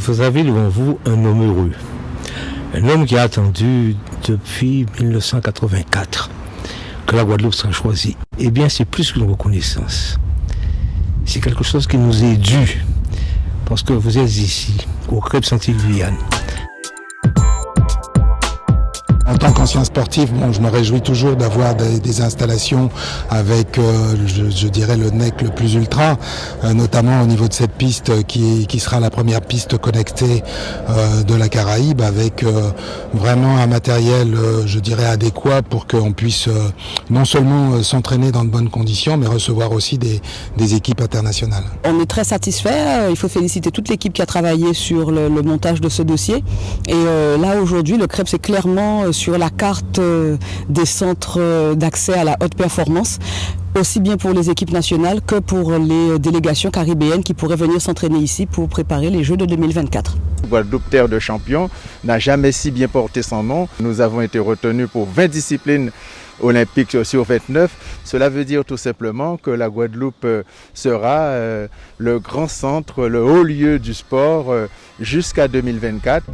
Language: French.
vous avez devant vous un homme heureux. Un homme qui a attendu depuis 1984 que la Guadeloupe sera choisie. Eh bien, c'est plus qu'une reconnaissance. C'est quelque chose qui nous est dû. Parce que vous êtes ici, au Crêpe Saint-Guyane. En tant qu'ancien sportif, bon, je me réjouis toujours d'avoir des, installations avec, euh, je, dirais, le NEC le plus ultra, euh, notamment au niveau de cette piste qui, qui sera la première piste connectée euh, de la Caraïbe, avec vraiment un matériel, je dirais, adéquat pour qu'on puisse non seulement s'entraîner dans de bonnes conditions, mais recevoir aussi des, des, équipes internationales. On est très satisfait. Il faut féliciter toute l'équipe qui a travaillé sur le, montage de ce dossier. Et là, aujourd'hui, le CREP, c'est clairement sur la carte euh, des centres euh, d'accès à la haute performance aussi bien pour les équipes nationales que pour les délégations caribéennes qui pourraient venir s'entraîner ici pour préparer les Jeux de 2024. Guadeloupe Terre de champion n'a jamais si bien porté son nom. Nous avons été retenus pour 20 disciplines olympiques sur 29. Cela veut dire tout simplement que la Guadeloupe euh, sera le grand centre, le haut lieu du sport jusqu'à 2024.